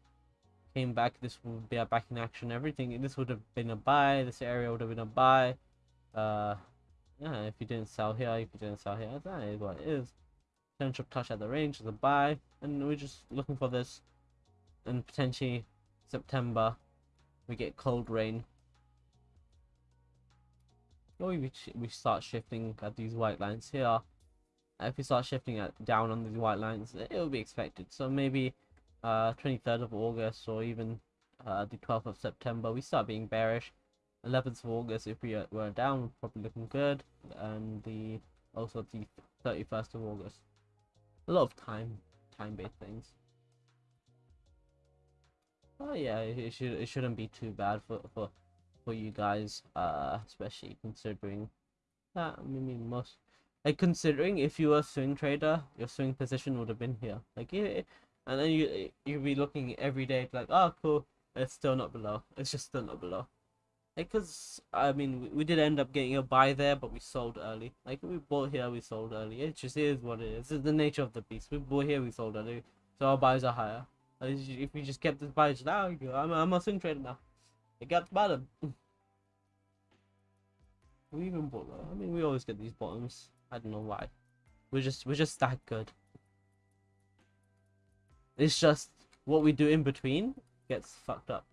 came back, this would be a back in action. Everything, this would have been a buy. This area would have been a buy. Uh, yeah, if you didn't sell here, if you didn't sell here, that is what it is. Potential touch at the range a buy, and we're just looking for this. And potentially September, we get cold rain. Or we we start shifting at these white lines here. If we start shifting at down on these white lines, it will be expected. So maybe uh, 23rd of August or even uh, the 12th of September, we start being bearish. 11th of August, if we were down, probably looking good, and the also the 31st of August. A lot of time, time-based things. Oh yeah, it should it shouldn't be too bad for for for you guys, uh, especially considering that I mean most like considering if you were a swing trader, your swing position would have been here. Like it, and then you you'll be looking every day like oh cool it's still not below it's just still not below because I mean we, we, did end up getting a buy there but we sold early. Like we bought here we sold early. It just is what it is. It's the nature of the beast. We bought here we sold early. So our buys are higher. If we just kept this buys now I'm, I'm a swing trader now. It got the bottom. *laughs* We even bought I mean we always get these bottoms. I don't know why. We're just we're just that good. It's just what we do in between gets fucked up.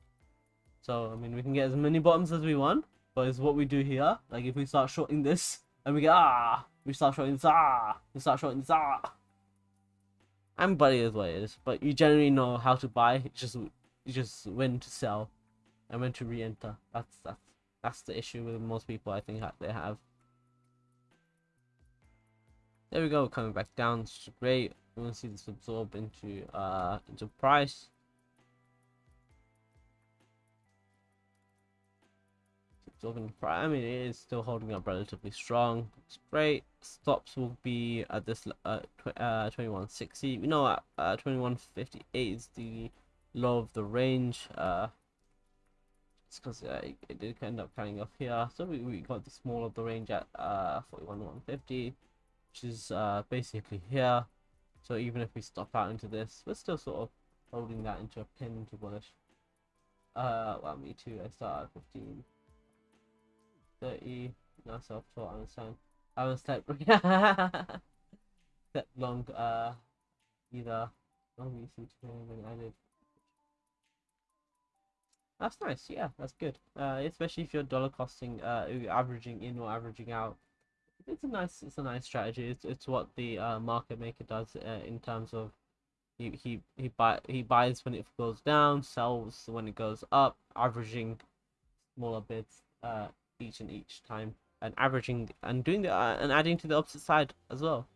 So, I mean, we can get as many bottoms as we want, but it's what we do here. Like, if we start shorting this, and we get, ah, we start shorting this, ah, we start shorting this, ah. I'm buddy is what it is, but you generally know how to buy, you just, you just when to sell, and when to re-enter. That's, that's, that's the issue with most people, I think, they have. There we go, coming back down, it's great. We want to see this absorb into uh into price. Absorbing price. I mean, it is still holding up relatively strong. Great. Stops will be at this uh, tw uh 2160. You know, at uh, 2158 is the low of the range. Uh, it's because uh, it, it, did end up coming off here. So we, we got the small of the range at uh 41150, which is uh basically here. So even if we stop out into this, we're still sort of holding that into a pin to bullish. Uh, well, me too. I start at 15, 30. No self-taught. I understand. I was step *laughs* step long. Uh, either long. That's nice. Yeah, that's good. Uh, especially if you're dollar costing, uh, averaging in or averaging out it's a nice it's a nice strategy. It's it's what the uh, market maker does uh, in terms of he he he buy he buys when it goes down, sells when it goes up, averaging smaller bids uh each and each time, and averaging and doing the uh, and adding to the opposite side as well.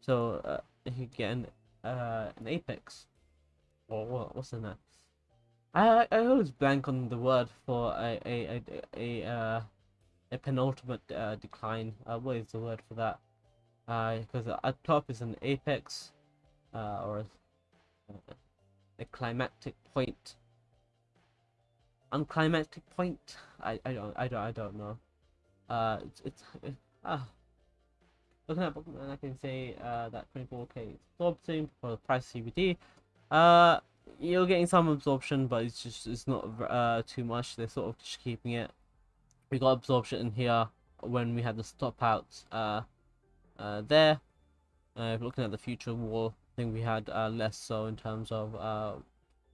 So uh, you get an uh an apex, or what what's in that? I I always blank on the word for a a a, a uh a penultimate uh, decline. Uh, what is the word for that? Because uh, at top is an apex, uh, or a, a climactic point. Unclimactic point. I I don't I don't I don't know. Uh, it's it's it, ah. Looking at Bookmap, I can say uh, that 24k absorption for the price CVD. Uh, you're getting some absorption, but it's just it's not uh too much. They're sort of just keeping it we got absorption in here when we had the stop outs uh, uh, there. Uh, looking at the future wall, I think we had uh, less so in terms of. Uh,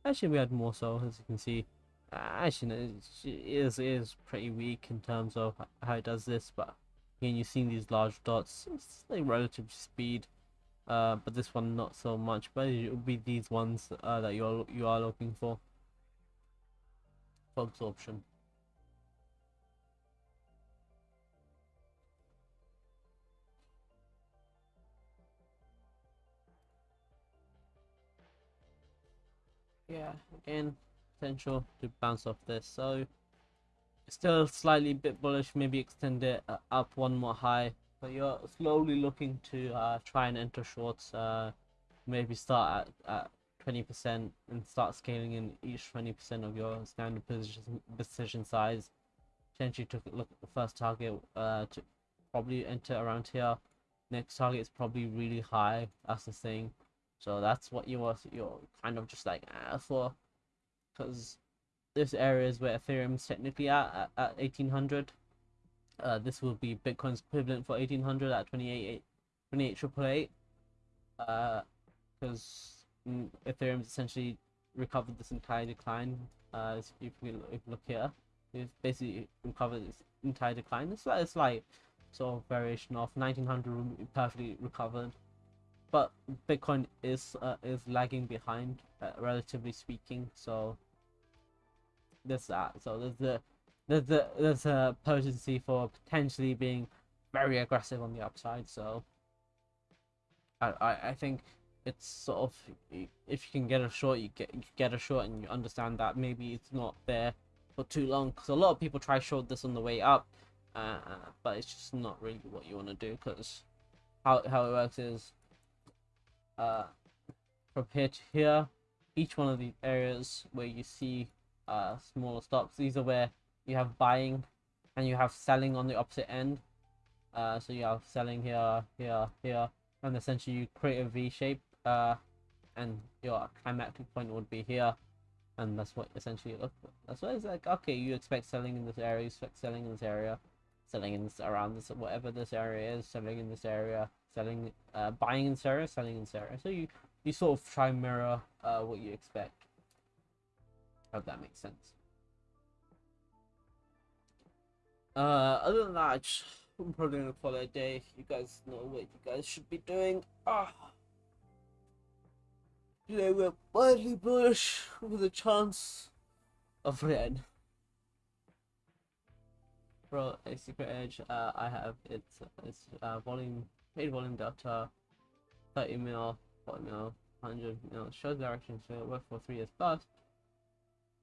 actually, we had more so, as you can see. Actually, is, is pretty weak in terms of how it does this, but again, you've seen these large dots. It's like relative speed, uh, but this one not so much. But it would be these ones uh, that you're you are looking for for absorption. yeah, again, potential to bounce off this. So still slightly bit bullish. Maybe extend it uh, up one more high. But you're slowly looking to uh, try and enter shorts. Uh, maybe start at, at 20% and start scaling in each 20% of your standard position, position size. Potentially took a look at the first target uh, to probably enter around here. Next target is probably really high. That's the thing. So that's what you are you're kind of just like ah, for, because this area is where Ethereum's technically at at, at 1800. Uh, this will be Bitcoin's equivalent for 1800 at 28 28 Uh, because mm, Ethereum's essentially recovered this entire decline. Uh, if you, if you look here, it's basically recovered this entire decline. It's like it's like sort of variation of 1900 perfectly recovered but Bitcoin is uh, is lagging behind, uh, relatively speaking. So there's that. So there's the there's the there's a potency for potentially being very aggressive on the upside. So I I, I think it's sort of if you can get a short, you get you get a short, and you understand that maybe it's not there for too long. Because a lot of people try short this on the way up, uh, but it's just not really what you want to do. Because how how it works is uh, from here to here, each one of these areas where you see uh, smaller stops, these are where you have buying and you have selling on the opposite end. Uh, so you have selling here, here, here, and essentially you create a V shape, uh, and your climactic point would be here, and that's what essentially look. That's what it's like. Okay, you expect selling in this area, you expect selling in this area, selling in this around this whatever this area is, selling in this area, selling, uh, buying in Sarah, selling in Sarah. So you you sort of try and mirror uh, what you expect. Hope that makes sense. Uh, other than that, I'm probably gonna call it a day. You guys know what you guys should be doing. Ah. Today we're widely bullish with a chance of red. For a secret edge, uh, I have it's it's uh, volume Paid volume data, 30 mil, 40 mil, 100 mil, shows direction, so worked for 3 years plus.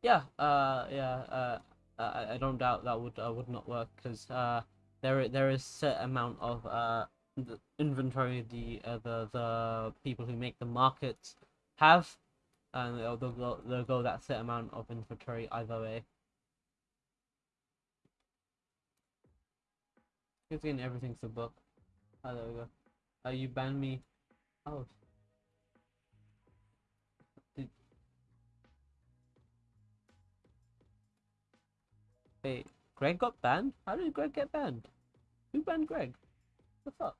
Yeah, uh, yeah, uh, I, I don't doubt that would uh, would not work because uh, there there is set amount of uh the inventory the uh, the the people who make the markets have, and they'll, they'll go they'll go that set amount of inventory either way. Again, everything's a book. Oh, there we go. Oh, you banned me. Oh. Wait, Greg got banned? How did Greg get banned? Who banned Greg? What the fuck?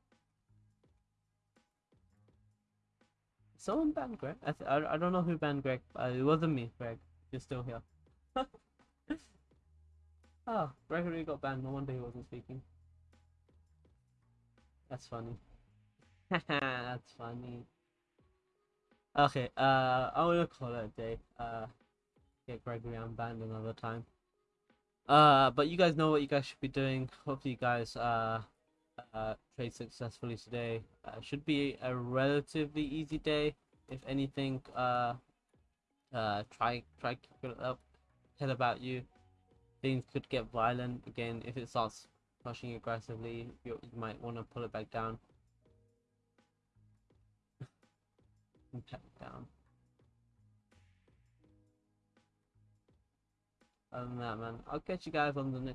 Someone banned Greg? I, I, I don't know who banned Greg. It wasn't me, Greg. You're still here. oh, *laughs* Gregory got banned. No wonder he wasn't speaking. That's funny. *laughs* That's funny. Okay, uh, I'm gonna call it a day. Uh, get Gregory unbanned another time. Uh, but you guys know what you guys should be doing. Hopefully, you guys uh, uh trade successfully today. Uh, should be a relatively easy day. If anything, uh, uh, try try keep it up. Tell about you. Things could get violent again if it starts pushing aggressively, you, you might want to pull it back down. *laughs* it down. Other than that, man, I'll catch you guys on the next